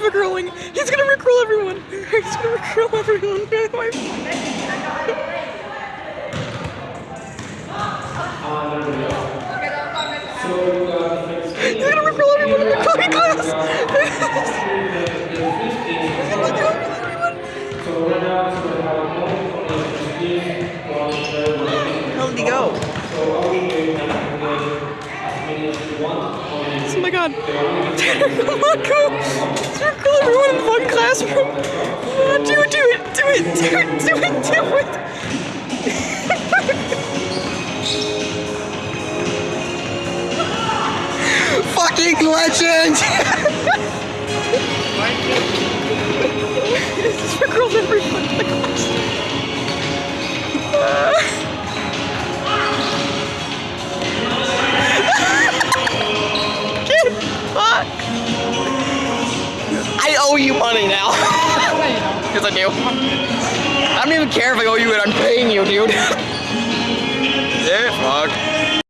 rickrolling. He's gonna rickroll everyone. He's gonna rickroll everyone. He's gonna rickroll everyone in the cookie class. He's. How did he go? Oh my god. Come on, go. Circle everyone in one classroom. Uh, do it, do it, do it, do it, do it, do it. Fucking legend! I owe you money now. Because I do. I don't even care if I owe you it. I'm paying you, dude. yeah, fuck.